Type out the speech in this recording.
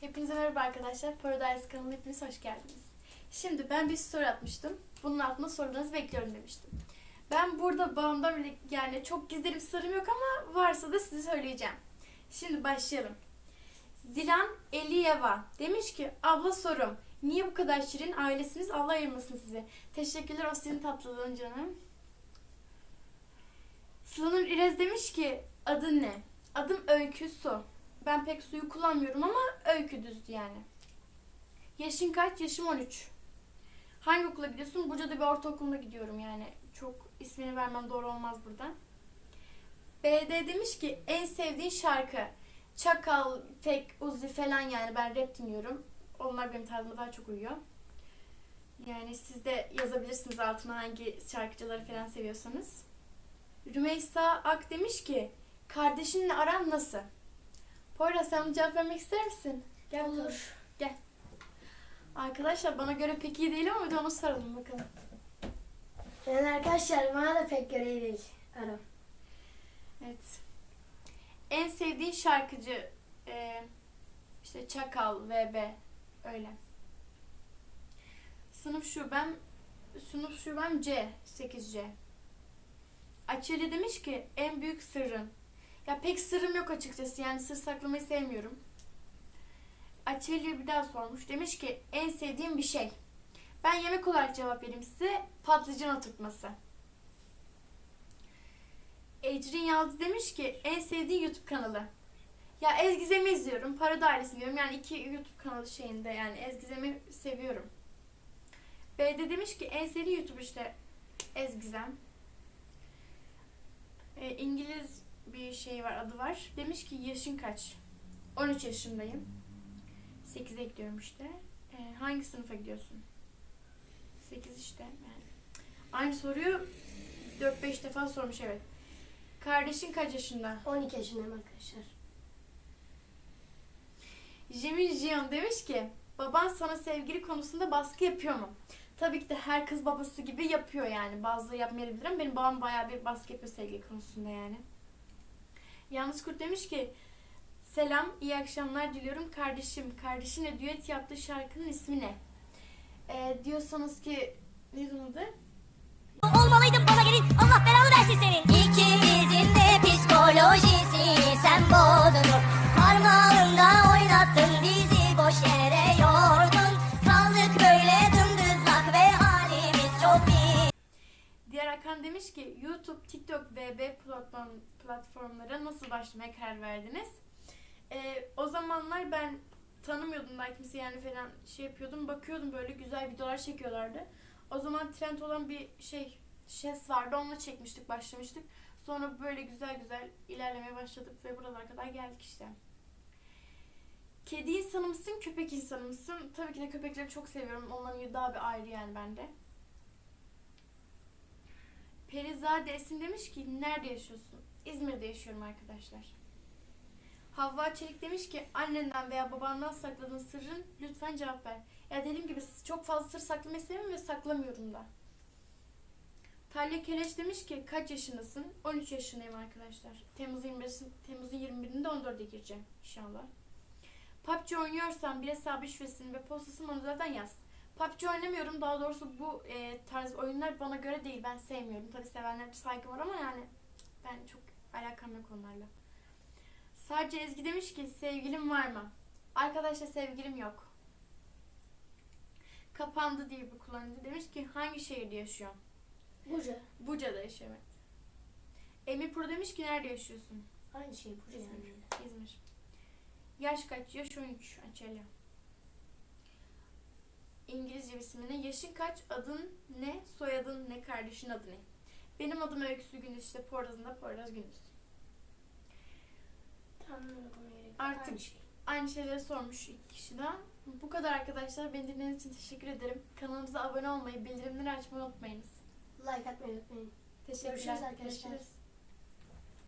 Hepinize merhaba arkadaşlar. Paradise kanalına hepiniz hoş geldiniz. Şimdi ben bir story atmıştım. Bunun altına sorularınızı bekliyorum demiştim. Ben burada bağımdan bile yani çok gizlerim sırrım yok ama varsa da size söyleyeceğim. Şimdi başlayalım. Zilan Eliyeva demiş ki abla sorum. Niye bu kadar şirin ailesiniz Allah ayırmasın sizi. Teşekkürler o senin tatlılığın canım. Sıla'nur İrez demiş ki adın ne? Adım Öykü Su. Ben pek suyu kullanmıyorum ama öykü düzdü yani. Yaşın kaç? Yaşım 13. Hangi okula gidiyorsun? Buca'da bir ortaokuluna gidiyorum yani. Çok ismini vermem doğru olmaz burada. BD demiş ki en sevdiğin şarkı. Çakal, Tek, Uzi falan yani ben rap dinliyorum. Onlar benim tarzıma daha çok uyuyor. Yani siz de yazabilirsiniz altına hangi şarkıcıları falan seviyorsanız. Rümeysa Ak demiş ki kardeşinle aran nasıl? Poyraz sen cevap vermek ister misin? Gel bakalım. Olur. Gel. Arkadaşlar bana göre pek iyi değil ama bir de onu saralım bakalım. Yani arkadaşlar bana da pek göre iyi değil. Aram. Evet. En sevdiğin şarkıcı e, işte Çakal, VB öyle. Sınıf şubem sınıf şubem C 8C. Açeli demiş ki en büyük sırrın. Ya pek sırrım yok açıkçası yani sır saklamayı sevmiyorum. Açeli bir daha sormuş. Demiş ki en sevdiğim bir şey. Ben yemek olarak cevap vereyim size. Patlıcan oturtması. Ecrin Yalçı demiş ki en sevdiği YouTube kanalı. Ya Ezgizem'i izliyorum. Para Dairesi'ni diyorum. Yani iki YouTube kanalı şeyinde yani Ezgizem'i seviyorum. B'de demiş ki en sevdiği YouTube işte Ezgizem. E, İngiliz bir şey var adı var. Demiş ki yaşın kaç? 13 yaşındayım. 8'e gidiyorum işte. E, hangi sınıfa gidiyorsun? 8 işte yani. Aynı soruyu 4-5 defa sormuş evet. Kardeşin kaç yaşında? 12 yaşındayım arkadaşlar. Jimmy Jion demiş ki baban sana sevgili konusunda baskı yapıyor mu? Tabii ki de her kız babası gibi yapıyor yani. Bazıları yapmayabilir ama benim babam bayağı bir baskı yapıyor sevgili konusunda yani. Yalnız Kurt demiş ki selam iyi akşamlar diliyorum kardeşim. Kardeşinle düet yaptığı şarkının ismi ne? Ee, diyorsanız ki ne adı? Olmalıydın bana Hakan demiş ki YouTube, TikTok, VB platform, platformlara nasıl başlamaya karar verdiniz? Ee, o zamanlar ben tanımıyordum daha kimse yani falan şey yapıyordum. Bakıyordum böyle güzel videolar çekiyorlardı. O zaman trend olan bir şey şes vardı. Onunla çekmiştik, başlamıştık. Sonra böyle güzel güzel ilerlemeye başladık ve buralara kadar geldik işte. Kedi insanı mısın, köpek insanı mısın? Tabii ki de köpekleri çok seviyorum. Onların daha bir ayrı yani bende. Perizade Esin demiş ki nerede yaşıyorsun? İzmir'de yaşıyorum arkadaşlar. Havva Çelik demiş ki annenden veya babandan sakladığın sırrın lütfen cevap ver. Ya dediğim gibi çok fazla sır saklamayı sevmiyorum ve saklamıyorum da. Talya Keleş demiş ki kaç yaşındasın? 13 yaşındayım arkadaşlar. Temmuz 25, Temmuz'un 21'inde 14'e gireceğim inşallah. PUBG oynuyorsan bir hesabı şifresini ve postasını bana zaten yaz. PUBG oynamıyorum. Daha doğrusu bu e, tarz oyunlar bana göre değil. Ben sevmiyorum. Tabii sevenler saygı var ama yani ben çok alakam yok onlarla. Sadece Ezgi demiş ki sevgilim var mı? Arkadaşlar sevgilim yok. Kapandı diye bir kullanıcı demiş ki hangi şehirde yaşıyor? Burcu. Buca'da yaşıyor evet. Emir Pro demiş ki nerede yaşıyorsun? Aynı şey Burcu yani. İzmir. İzmir. Yaş kaç? Yaş 13. Açelya. İngilizce bir ismine. Yaşın kaç? Adın ne? Soyadın ne? Kardeşin adı ne? Benim adım Öyküsü Gündüz. işte Poyraz'ın da Poyraz Gündüz. Gerek yok. Artık- Aynı şey. Aynı şeyleri sormuş iki kişiden. Bu kadar arkadaşlar. Beni dinlediğiniz için teşekkür ederim. Kanalımıza abone olmayı, bildirimleri açmayı unutmayınız. Like atmayı unutmayın. Teşekkürler. Görüşürüz arkadaşlar. Görüşürüz.